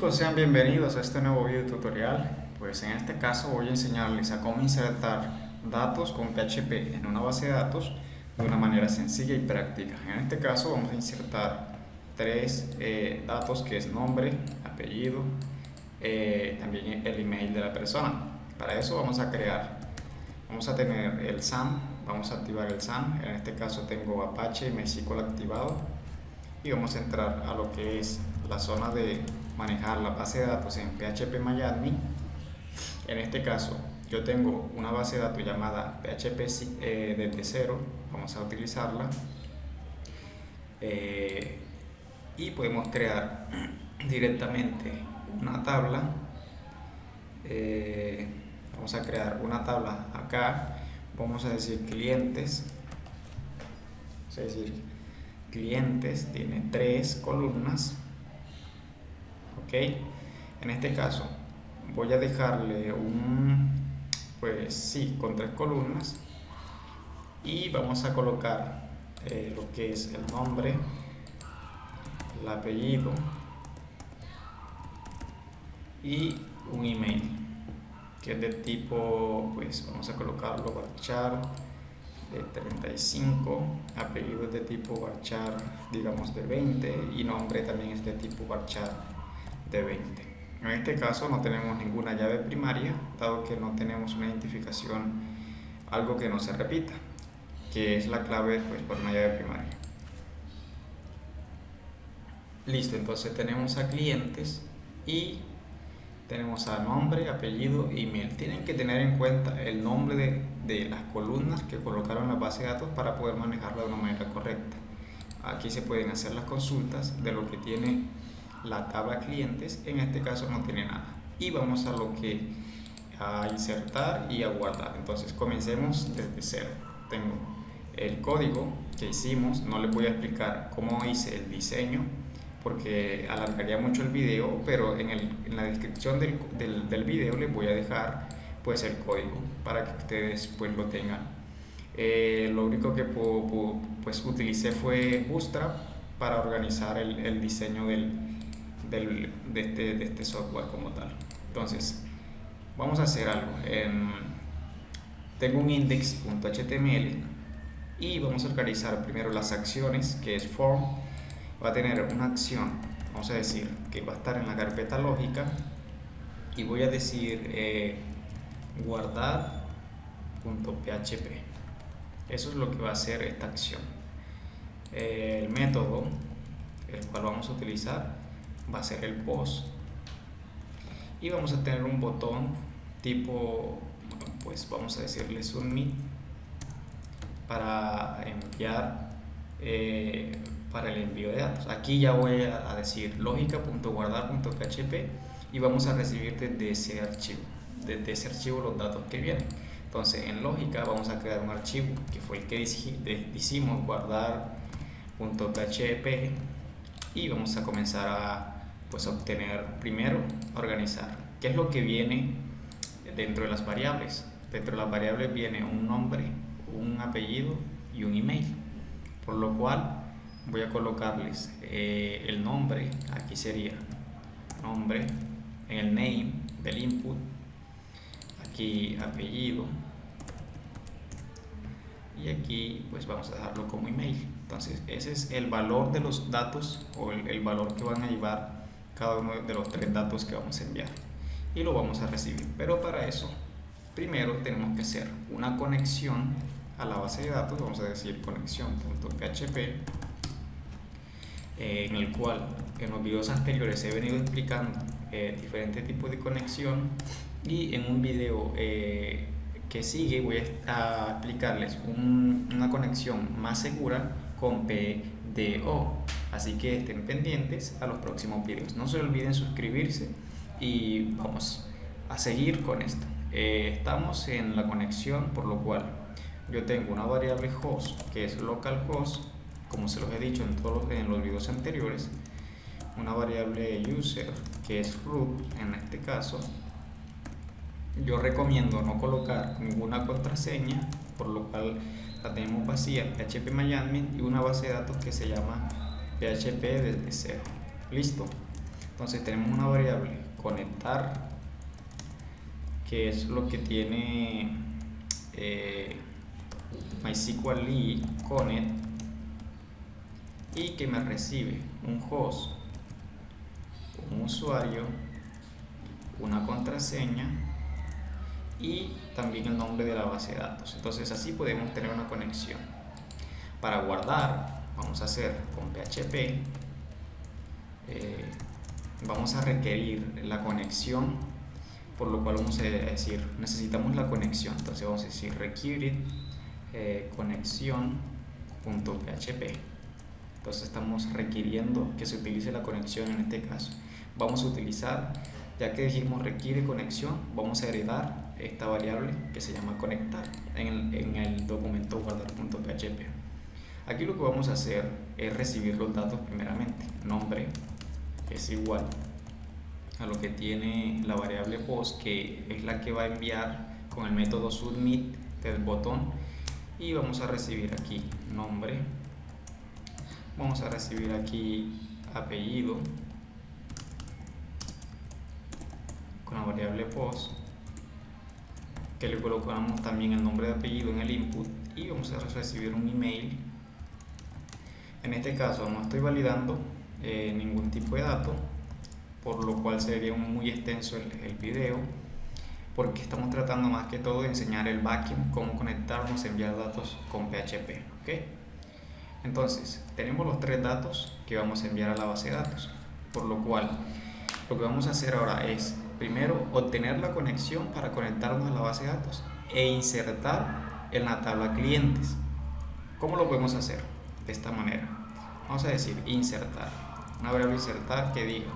chicos, sean bienvenidos a este nuevo video tutorial. Pues en este caso voy a enseñarles a cómo insertar datos con PHP en una base de datos de una manera sencilla y práctica. En este caso vamos a insertar tres eh, datos que es nombre, apellido, eh, también el email de la persona. Para eso vamos a crear, vamos a tener el SAM, vamos a activar el SAM. En este caso tengo Apache MySQL activado y vamos a entrar a lo que es la zona de manejar la base de datos en PHP MyAdmin. En este caso, yo tengo una base de datos llamada PHP eh, desde cero, vamos a utilizarla. Eh, y podemos crear directamente una tabla. Eh, vamos a crear una tabla acá, vamos a decir clientes, es decir, clientes tiene tres columnas ok en este caso voy a dejarle un pues sí con tres columnas y vamos a colocar eh, lo que es el nombre el apellido y un email que es de tipo pues vamos a colocarlo varchar de 35 apellido es de tipo varchar digamos de 20 y nombre también es de tipo varchar de 20. En este caso no tenemos ninguna llave primaria, dado que no tenemos una identificación, algo que no se repita, que es la clave pues, por una llave primaria. Listo, entonces tenemos a clientes y tenemos a nombre, apellido, email. Tienen que tener en cuenta el nombre de, de las columnas que colocaron la base de datos para poder manejarla de una manera correcta. Aquí se pueden hacer las consultas de lo que tiene la tabla clientes en este caso no tiene nada. Y vamos a lo que a insertar y a guardar. Entonces comencemos desde cero. Tengo el código que hicimos. No les voy a explicar cómo hice el diseño porque alargaría mucho el video pero en, el, en la descripción del, del, del, video les voy a dejar pues el código para que ustedes pues lo tengan. Eh, lo único que pues utilicé fue Bootstrap para organizar el, el diseño del, este, de, este, software como tal. Entonces, vamos a hacer algo. tengo un index.html y vamos a organizar primero las acciones, que es form. Va a tener una acción, vamos a decir, que va a estar en la carpeta lógica y voy a decir eh, guardar.php. Eso es lo que va a hacer esta acción. el método, el cual vamos a utilizar, va a ser el post y vamos a tener un botón tipo pues vamos a decirle submit para enviar eh, para el envío de datos. Aquí ya voy a decir lógica.guardar.php y vamos a recibir desde ese archivo desde ese archivo los datos que vienen. Entonces en lógica vamos a crear un archivo que fue el que hicimos guardar.php y vamos a comenzar a pues obtener primero organizar qué es lo que viene dentro de las variables. Dentro de las variables viene un nombre un apellido y un email. Por lo cual voy a colocarles eh, el nombre aquí sería nombre el name del input aquí apellido y aquí pues vamos a dejarlo como email. Entonces ese es el valor de los datos o el, el valor que van a llevar cada uno de los tres datos que vamos a enviar y lo vamos a recibir. Pero para eso primero tenemos que hacer una conexión a la base de datos vamos a decir conexión.php eh, en el cual en los videos anteriores he venido explicando eh, diferentes tipos de conexión y en un video eh, que sigue voy a explicarles un, una conexión más segura con PDO Así que estén pendientes a los próximos videos. No se olviden suscribirse y vamos a seguir con esto. Eh, estamos en la conexión, por lo cual yo tengo una variable host que es localhost, como se los he dicho en todos los, en los videos anteriores, una variable user que es root en este caso. Yo recomiendo no colocar ninguna contraseña, por lo cual la tenemos vacía, php y una base de datos que se llama PHP desde cero. Listo. entonces tenemos una variable conectar que es lo que tiene eh, MySQL connect y que me recibe un host, un usuario, una contraseña y también el nombre de la base de datos. Entonces así podemos tener una conexión. Para guardar, vamos a hacer con PHP, eh, vamos a requerir la conexión, por lo cual vamos a decir, necesitamos la conexión. Entonces vamos a decir require eh, conexión.php. Entonces estamos requiriendo que se utilice la conexión en este caso. Vamos a utilizar, ya que dijimos requiere conexión, vamos a heredar esta variable que se llama conectar en el documento guardar.php. Aquí lo que vamos a hacer es recibir los datos primeramente. Nombre es igual a lo que tiene la variable post que es la que va a enviar con el método submit del botón y vamos a recibir aquí nombre vamos a recibir aquí apellido con la variable post que le colocamos también el nombre de apellido en el input y vamos a recibir un email en este caso no estoy validando eh, ningún tipo de dato por lo cual sería muy extenso el, video porque estamos tratando más que todo de enseñar el backend, cómo conectarnos, enviar datos con PHP. ¿okay? Entonces, tenemos los tres datos que vamos a enviar a la base de datos, por lo cual lo que vamos a hacer ahora es, primero, obtener la conexión para conectarnos a la base de datos e insertar en la tabla clientes. ¿Cómo lo podemos hacer? De esta manera. Vamos a decir insertar. Una variable insertar que diga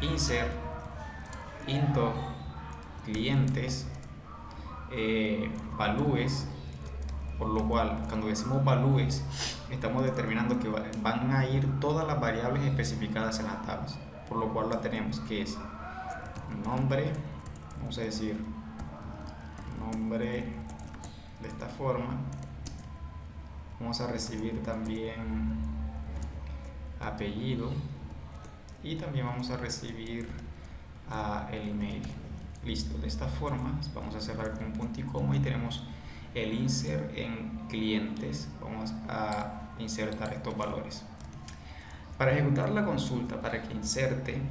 insert into clientes, eh, valúes, por lo cual cuando decimos valúes estamos determinando que van a ir todas las variables especificadas en las tablas, por lo cual la tenemos que es nombre, vamos a decir nombre de esta forma, vamos a recibir también apellido y también vamos a recibir a el email. Listo, de esta forma vamos a cerrar con un punto y coma y tenemos el insert en clientes. Vamos a insertar estos valores. Para ejecutar la consulta, para que inserte,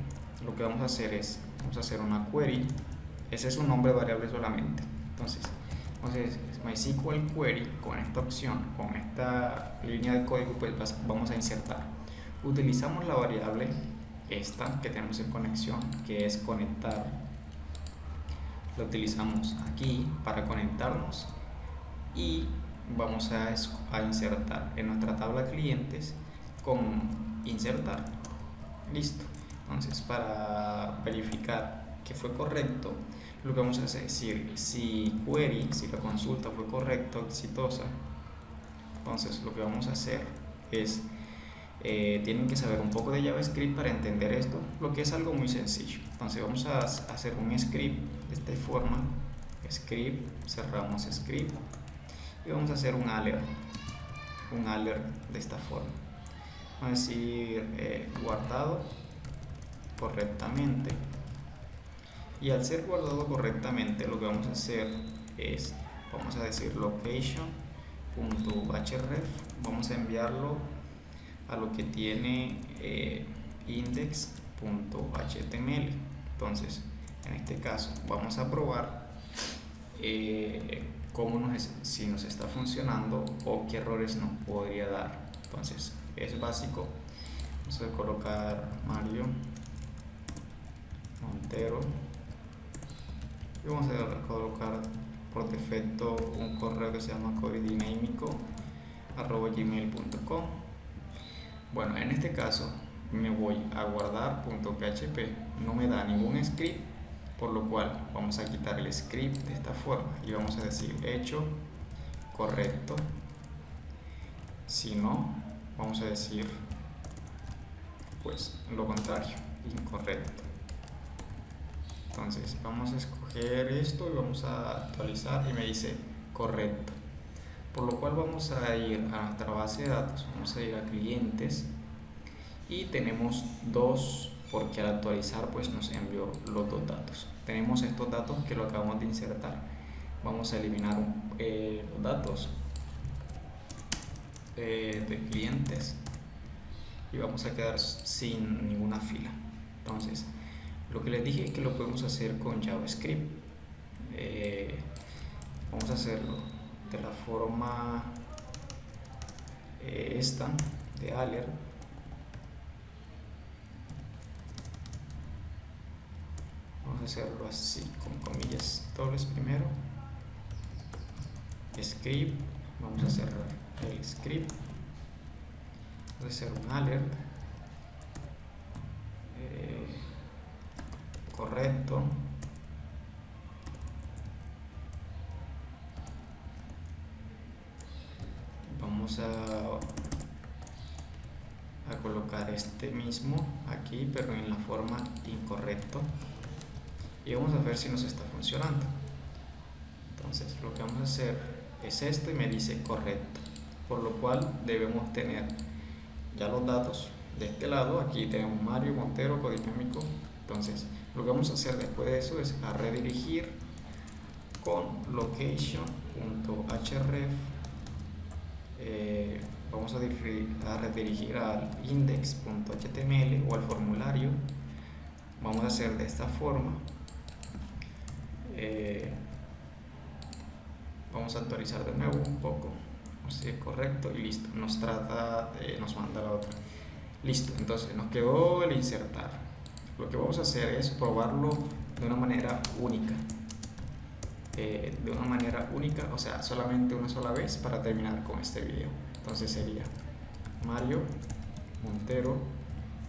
lo que vamos a hacer es, vamos a hacer una query. Ese es un nombre variable solamente. Entonces, entonces MySQL query con esta opción, con esta línea de código, pues vamos a insertar. Utilizamos la variable esta que tenemos en conexión, que es conectar. Lo utilizamos aquí para conectarnos y vamos a, a insertar en nuestra tabla clientes con insertar. Listo. Entonces, para verificar que fue correcto, lo que vamos a hacer es decir, si query, si la consulta fue correcta, exitosa, entonces lo que vamos a hacer es eh, tienen que saber un poco de JavaScript para entender esto, lo que es algo muy sencillo. Entonces vamos a hacer un script de esta forma, script, cerramos script y vamos a hacer un alert, un alert de esta forma. Vamos a decir eh, guardado correctamente y al ser guardado correctamente lo que vamos a hacer es, vamos a decir location.href, vamos a enviarlo a lo que tiene eh, index.html. Entonces, en este caso, vamos a probar eh, cómo nos, si nos está funcionando o qué errores nos podría dar. Entonces, es básico. Vamos a colocar Mario Montero y vamos a colocar por defecto un correo que se llama gmail.com bueno, en este caso me voy a guardar .php, no me da ningún script, por lo cual vamos a quitar el script de esta forma y vamos a decir hecho correcto. Si no, vamos a decir pues lo contrario, incorrecto. Entonces vamos a escoger esto y vamos a actualizar y me dice correcto. Por lo cual vamos a ir a nuestra base de datos, vamos a ir a clientes y tenemos dos porque al actualizar pues nos envió los dos datos. Tenemos estos datos que lo acabamos de insertar. Vamos a eliminar eh, los datos eh, de clientes y vamos a quedar sin ninguna fila. Entonces lo que les dije es que lo podemos hacer con JavaScript. Eh, vamos a hacerlo de la forma esta de alert vamos a hacerlo así con comillas dobles primero. Script vamos a cerrar el script. Vamos a hacer un alert eh, correcto. Vamos a a colocar este mismo aquí pero en la forma incorrecto. Y vamos a ver si nos está funcionando. Entonces lo que vamos a hacer es esto y me dice correcto. Por lo cual debemos tener ya los datos de este lado. Aquí tenemos Mario Montero codinamico entonces lo que vamos a hacer después de eso es a redirigir con location.href eh, vamos a, redirigir al index.html o al formulario. Vamos a hacer de esta forma eh, vamos a actualizar de nuevo un poco. Si es correcto y listo nos trata nos manda la otra. Listo entonces nos quedó el insertar lo que vamos a hacer es probarlo de una manera única eh, de una manera única o sea solamente una sola vez para terminar con este video entonces sería mario montero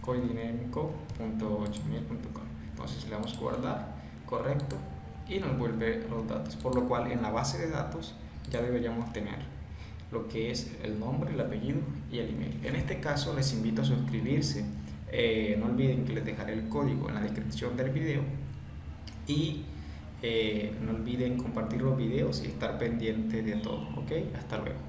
coidinémico.gmail.com entonces le damos guardar correcto y nos vuelve los datos. Por lo cual en la base de datos ya deberíamos tener lo que es el nombre, el apellido y el email. En este caso les invito a suscribirse. Eh, no olviden que les dejaré el código en la descripción del video y eh, no olviden compartir los videos y estar pendiente de todo. ¿Ok? Hasta luego.